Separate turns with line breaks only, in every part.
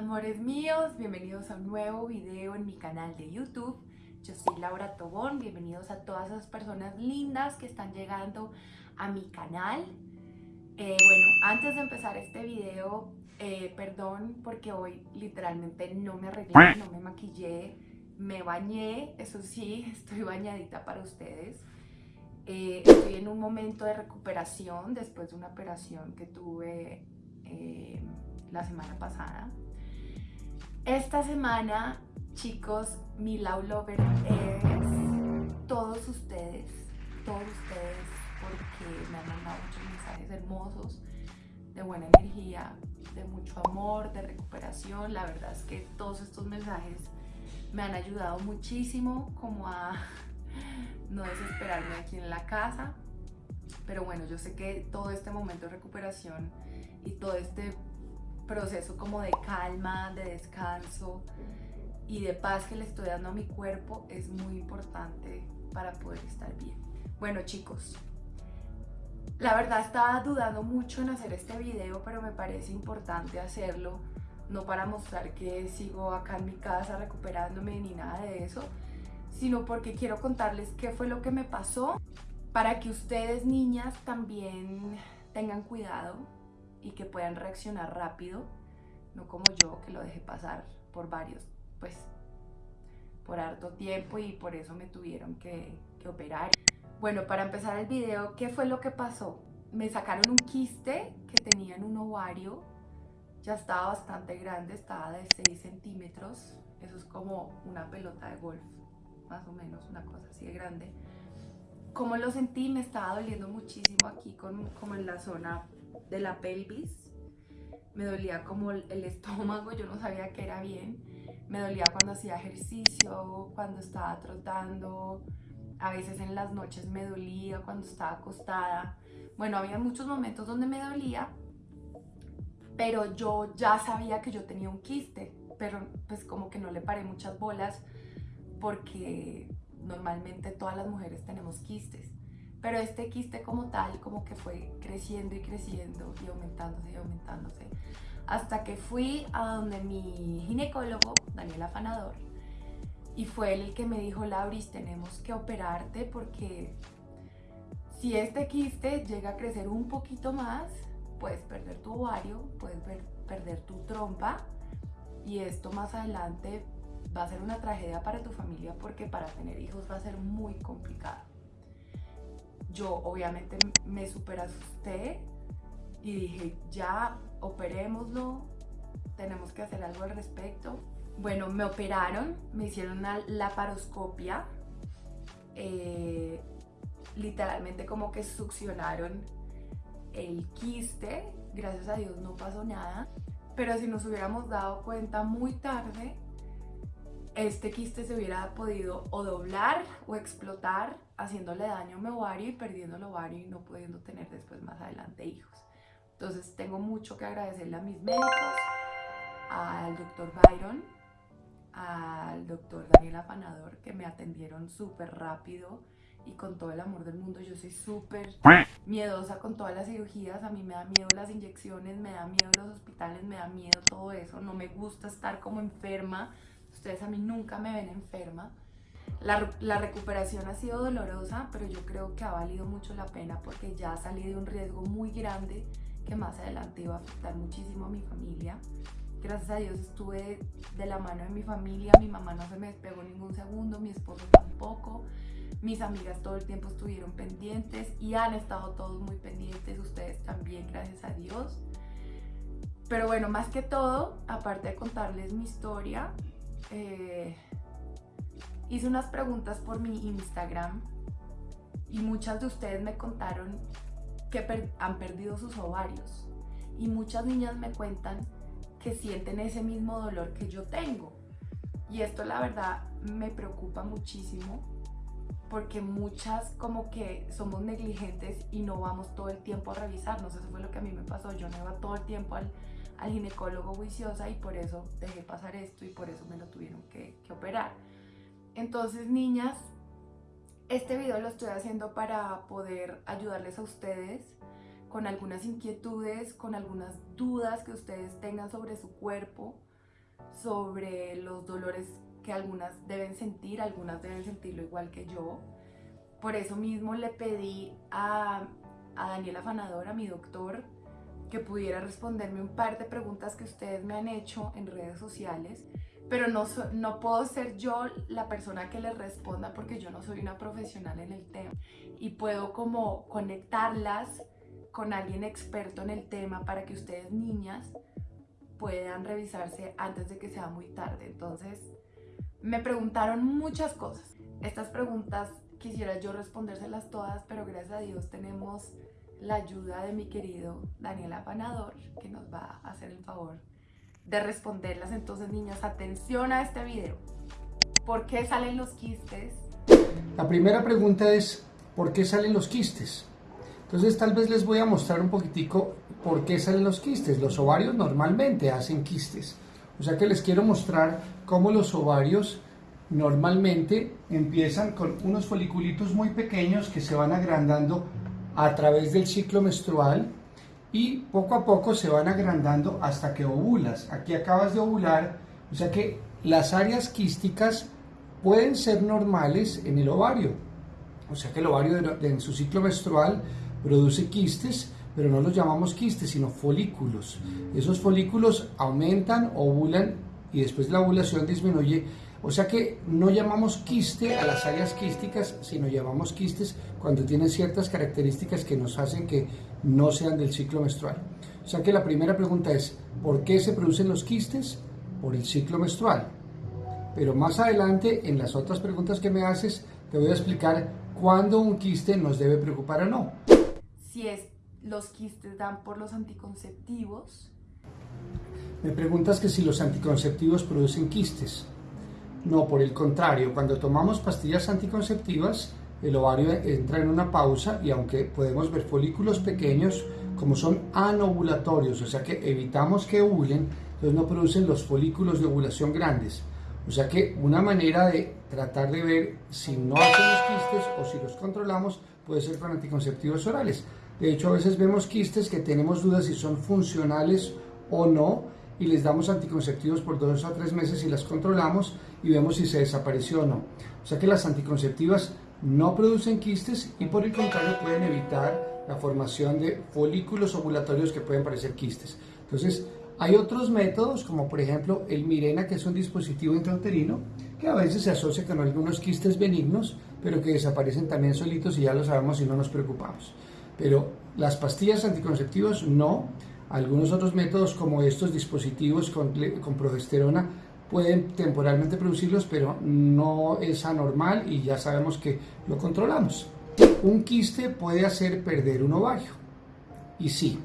Amores míos, bienvenidos a un nuevo video en mi canal de YouTube. Yo soy Laura Tobón, bienvenidos a todas esas personas lindas que están llegando a mi canal. Eh, bueno, antes de empezar este video, eh, perdón porque hoy literalmente no me arreglé, no me maquillé, me bañé, eso sí, estoy bañadita para ustedes. Eh, estoy en un momento de recuperación después de una operación que tuve la semana pasada. Esta semana, chicos, mi Love Lover es todos ustedes, todos ustedes, porque me han mandado muchos mensajes hermosos, de buena energía, de mucho amor, de recuperación. La verdad es que todos estos mensajes me han ayudado muchísimo como a no desesperarme aquí en la casa. Pero bueno, yo sé que todo este momento de recuperación y todo este proceso como de calma, de descanso y de paz que le estoy dando a mi cuerpo es muy importante para poder estar bien. Bueno chicos, la verdad estaba dudando mucho en hacer este video, pero me parece importante hacerlo, no para mostrar que sigo acá en mi casa recuperándome ni nada de eso, sino porque quiero contarles qué fue lo que me pasó para que ustedes niñas también tengan cuidado y que puedan reaccionar rápido, no como yo que lo dejé pasar por varios, pues por harto tiempo y por eso me tuvieron que, operar. Bueno, para empezar el video, ¿qué fue lo que pasó? Me sacaron un quiste que tenía en un ovario, ya estaba bastante grande, estaba de 6 centímetros, eso es como una pelota de golf, más o menos, una cosa así de grande. Como lo sentí, me estaba doliendo muchísimo aquí, con, como en la zona de la pelvis. Me dolía como el estómago, yo no sabía que era bien. Me dolía cuando hacía ejercicio, cuando estaba trotando. A veces en las noches me dolía cuando estaba acostada. Bueno, había muchos momentos donde me dolía, pero yo ya sabía que yo tenía un quiste, pero pues como que no le paré muchas bolas porque normalmente todas las mujeres tenemos quistes pero este quiste como tal como que fue creciendo y creciendo y aumentándose y aumentándose hasta que fui a donde mi ginecólogo, Daniel Afanador, y fue él el que me dijo, Lauris, tenemos que operarte porque si este quiste llega a crecer un poquito más, puedes perder tu ovario, puedes perder tu trompa y esto más adelante va a ser una tragedia para tu familia porque para tener hijos va a ser muy complicado yo obviamente me super asusté y dije, ya operémoslo, tenemos que hacer algo al respecto. Bueno, me operaron, me hicieron una laparoscopia, eh, literalmente como que succionaron el quiste, gracias a Dios no pasó nada, pero si nos hubiéramos dado cuenta muy tarde, este quiste se hubiera podido o doblar o explotar haciéndole daño a mi ovario y perdiendo el ovario y no pudiendo tener después más adelante hijos. Entonces tengo mucho que agradecerle a mis médicos, al doctor Byron, al doctor Daniel Afanador que me atendieron súper rápido y con todo el amor del mundo. Yo soy súper miedosa con todas las cirugías, a mí me da miedo las inyecciones, me da miedo los hospitales, me da miedo todo eso, no me gusta estar como enferma Ustedes a mí nunca me ven enferma. La, recuperación ha sido dolorosa, pero yo creo que ha valido mucho la pena porque ya salí de un riesgo muy grande que más adelante iba a afectar muchísimo a mi familia. Gracias a Dios estuve de la mano de mi familia, mi mamá no se me despegó ningún segundo, mi esposo tampoco, mis amigas todo el tiempo estuvieron pendientes y han estado todos muy pendientes, ustedes también, gracias a Dios. Pero bueno, más que todo, aparte de contarles mi historia, eh, hice unas preguntas por mi Instagram y muchas de ustedes me contaron que han perdido sus ovarios. Y muchas niñas me cuentan que sienten ese mismo dolor que yo tengo. Y esto la verdad me preocupa muchísimo porque muchas como que somos negligentes y no vamos todo el tiempo a revisarnos, eso fue lo que a mí me pasó, yo no iba todo el tiempo al, al ginecólogo juiciosa y por eso dejé pasar esto y por eso me lo tuvieron que, operar. Entonces, niñas, este video lo estoy haciendo para poder ayudarles a ustedes con algunas inquietudes, con algunas dudas que ustedes tengan sobre su cuerpo. sobre los dolores que algunas deben sentir, algunas deben sentirlo igual que yo. Por eso mismo le pedí a, a Daniela Fanador, mi doctor, que pudiera responderme un par de preguntas que ustedes me han hecho en redes sociales, pero no, no puedo ser yo la persona que les responda porque yo no soy una profesional en el tema y puedo como conectarlas con alguien experto en el tema para que ustedes niñas puedan revisarse antes de que sea muy tarde. Entonces, me preguntaron muchas cosas. Estas preguntas quisiera yo respondérselas todas, pero gracias a Dios tenemos la ayuda de mi querido Daniel Apanador, que nos va a hacer el favor de responderlas. Entonces, niños, atención a este video. ¿Por qué salen los quistes?
La primera pregunta es, ¿por qué salen los quistes? Entonces, tal vez les voy a mostrar un poquitico por qué salen los quistes. Los ovarios normalmente hacen quistes. O sea que les quiero mostrar cómo los ovarios normalmente empiezan con unos foliculitos muy pequeños que se van agrandando a través del ciclo menstrual y poco a poco se van agrandando hasta que ovulas. Aquí acabas de ovular, o sea que las áreas quísticas pueden ser normales en el ovario. O sea que el ovario en su ciclo menstrual produce quistes, pero no los llamamos quistes, sino folículos. Esos folículos aumentan, ovulan y después la ovulación disminuye o sea que no llamamos quiste a las áreas quísticas, sino llamamos quistes cuando tienen ciertas características que nos hacen que no sean del ciclo menstrual. O sea que la primera pregunta es, ¿por qué se producen los quistes? Por el ciclo menstrual. Pero más adelante, en las otras preguntas que me haces, te voy a explicar cuándo un quiste nos debe preocupar o no.
Si es, los quistes dan por los anticonceptivos.
Me preguntas que si los anticonceptivos producen quistes. No, por el contrario, cuando tomamos pastillas anticonceptivas, el ovario entra en una pausa y aunque podemos ver folículos pequeños, como son anovulatorios, o sea que evitamos que ovulen, entonces no producen los folículos de ovulación grandes. O sea que una manera de tratar de ver si no hacemos quistes o si los controlamos puede ser con anticonceptivos orales. De hecho, a veces vemos quistes que tenemos dudas si son funcionales o no y les damos anticonceptivos por dos o tres meses y las controlamos y vemos si se desapareció o no. O sea que las anticonceptivas no producen quistes y por el contrario pueden evitar la formación de folículos ovulatorios que pueden parecer quistes. Entonces, hay otros métodos, como por ejemplo el Mirena, que es un dispositivo intrauterino, que a veces se asocia con algunos quistes benignos, pero que desaparecen también solitos y ya lo sabemos y no nos preocupamos. Pero las pastillas anticonceptivas no, algunos otros métodos como estos dispositivos con, progesterona pueden temporalmente producirlos, pero no es anormal y ya sabemos que lo controlamos. Un quiste puede hacer perder un ovario. Y sí,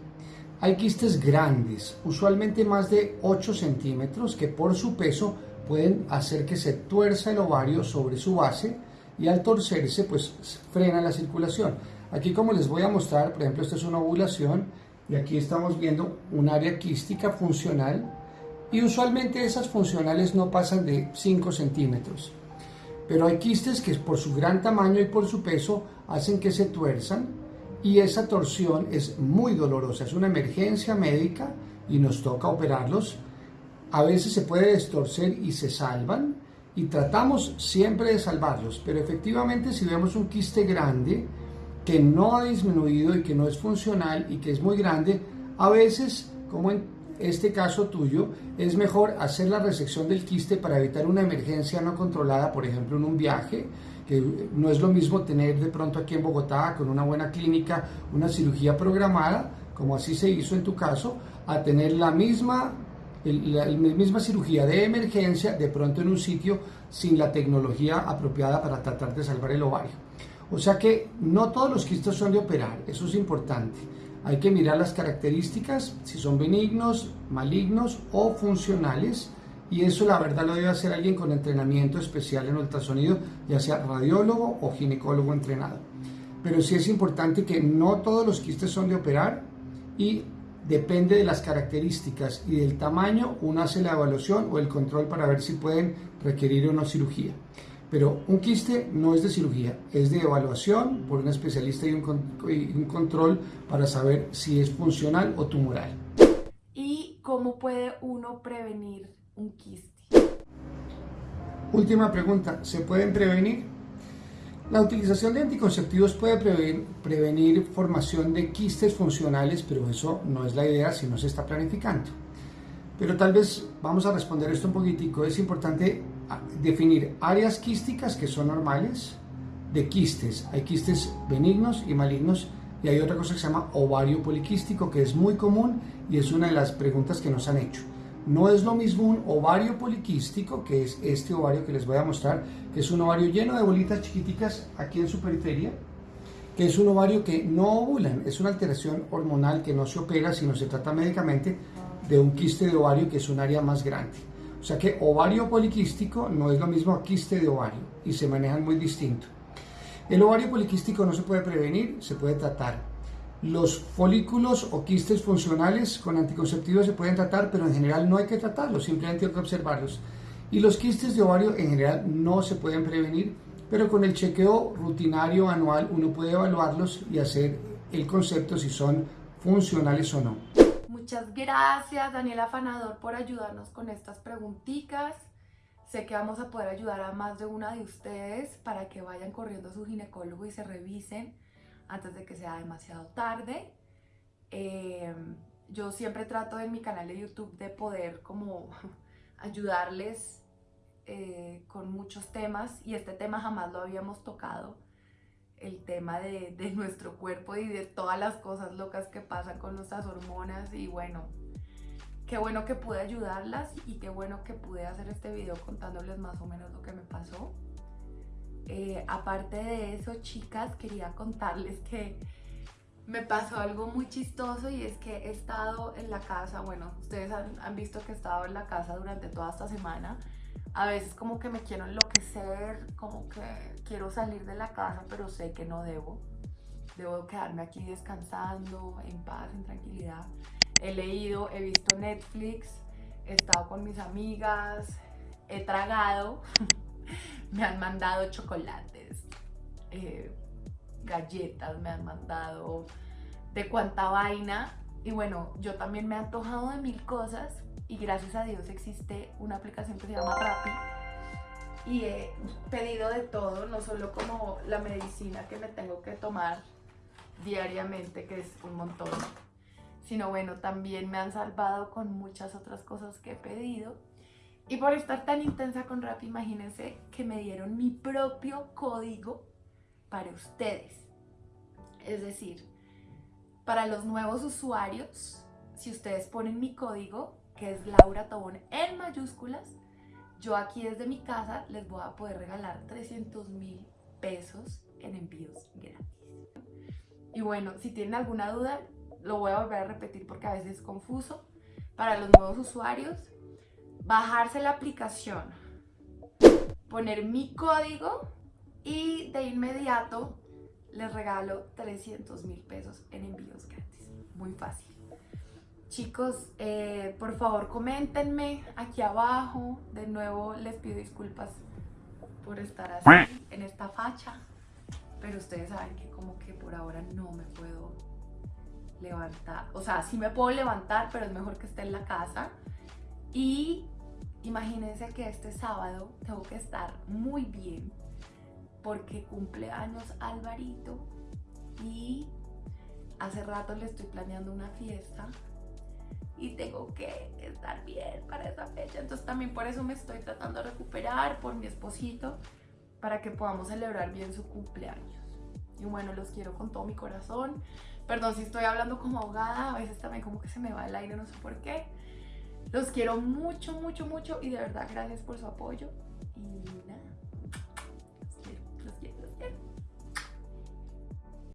hay quistes grandes, usualmente más de 8 centímetros, que por su peso pueden hacer que se tuerza el ovario sobre su base y al torcerse pues frena la circulación. Aquí como les voy a mostrar, por ejemplo, esta es una ovulación y aquí estamos viendo un área quística funcional y usualmente esas funcionales no pasan de 5 centímetros. Pero hay quistes que por su gran tamaño y por su peso hacen que se tuerzan y esa torsión es muy dolorosa, es una emergencia médica y nos toca operarlos. A veces se puede destorcer y se salvan y tratamos siempre de salvarlos, pero efectivamente si vemos un quiste grande, que no ha disminuido y que no es funcional y que es muy grande, a veces, como en este caso tuyo, es mejor hacer la resección del quiste para evitar una emergencia no controlada, por ejemplo, en un viaje, que no es lo mismo tener de pronto aquí en Bogotá con una buena clínica una cirugía programada, como así se hizo en tu caso, a tener la misma, la misma cirugía de emergencia de pronto en un sitio sin la tecnología apropiada para tratar de salvar el ovario. O sea que no todos los quistes son de operar, eso es importante. Hay que mirar las características, si son benignos, malignos o funcionales. Y eso la verdad lo debe hacer alguien con entrenamiento especial en ultrasonido, ya sea radiólogo o ginecólogo entrenado. Pero sí es importante que no todos los quistes son de operar y depende de las características y del tamaño, uno hace la evaluación o el control para ver si pueden requerir una cirugía. Pero un quiste no es de cirugía, es de evaluación por un especialista y un, control para saber si es funcional o tumoral.
¿Y cómo puede uno prevenir un quiste.
Última pregunta, ¿se pueden prevenir? La utilización de anticonceptivos puede prevenir, formación de quistes funcionales, pero eso no es la idea si no se está planificando. Pero tal vez vamos a responder esto un poquitico. Es importante definir áreas quísticas que son normales de quistes. Hay quistes benignos y malignos y hay otra cosa que se llama ovario poliquístico que es muy común y es una de las preguntas que nos han hecho. No es lo mismo un ovario poliquístico, que es este ovario que les voy a mostrar, que es un ovario lleno de bolitas chiquiticas aquí en su periferia, que es un ovario que no ovulan, es una alteración hormonal que no se opera, sino se trata médicamente de un quiste de ovario que es un área más grande. O sea que ovario poliquístico no es lo mismo a quiste de ovario y se manejan muy distinto. El ovario poliquístico no se puede prevenir, se puede tratar. Los folículos o quistes funcionales con anticonceptivos se pueden tratar, pero en general no hay que tratarlos, simplemente hay que observarlos. Y los quistes de ovario en general no se pueden prevenir, pero con el chequeo rutinario anual uno puede evaluarlos y hacer el concepto si son funcionales o no.
Muchas gracias Daniela Fanador por ayudarnos con estas preguntitas. Sé que vamos a poder ayudar a más de una de ustedes para que vayan corriendo a su ginecólogo y se revisen antes de que sea demasiado tarde. Em, yo siempre trato en mi canal de YouTube de poder como ayudarles eh, con muchos temas y este tema jamás lo habíamos tocado, el tema de, de, nuestro cuerpo y de todas las cosas locas que pasan con nuestras hormonas y bueno, qué bueno que pude ayudarlas y qué bueno que pude hacer este video contándoles más o menos lo que me pasó. Eh, aparte de eso, chicas, quería contarles que me pasó algo muy chistoso y es que he estado en la casa, bueno, ustedes han, visto que he estado en la casa durante toda esta semana. A veces como que me quiero enloquecer, como que quiero salir de la casa, pero sé que no debo. Debo quedarme aquí descansando, en paz, en tranquilidad. He leído, he visto Netflix, he estado con mis amigas, he tragado. me han mandado chocolates, eh, galletas, me han mandado de cuánta vaina. Y bueno, yo también me he antojado de mil cosas y gracias a Dios existe una aplicación que se llama Rappi y he pedido de todo, no solo como la medicina que me tengo que tomar diariamente, que es un montón, sino bueno, también me han salvado con muchas otras cosas que he pedido y por estar tan intensa con rap, imagínense que me dieron mi propio código para ustedes. Es decir, para los nuevos usuarios, si ustedes ponen mi código, que es Laura Tobón en mayúsculas, yo aquí desde mi casa les voy a poder regalar 300 mil pesos en envíos gratis. Y bueno, si tienen alguna duda, lo voy a volver a repetir porque a veces es confuso. Para los nuevos usuarios, bajarse la aplicación, poner mi código y de inmediato les regalo 300 mil pesos en envíos gratis. Muy fácil. Chicos, eh, por favor coméntenme aquí abajo. De nuevo les pido disculpas por estar así en esta facha. Pero ustedes saben que como que por ahora no me puedo levantar. O sea, sí me puedo levantar, pero es mejor que esté en la casa. Y Imagínense que este sábado tengo que estar muy bien porque cumple años Alvarito y hace rato le estoy planeando una fiesta y tengo que estar bien para esa fecha. Entonces también por eso me estoy tratando de recuperar por mi esposito para que podamos celebrar bien su cumpleaños. Y bueno, los quiero con todo mi corazón. Perdón si estoy hablando como ahogada, a veces también como que se me va el aire, no sé por qué. Los quiero mucho, mucho, mucho y de verdad gracias por su apoyo. Y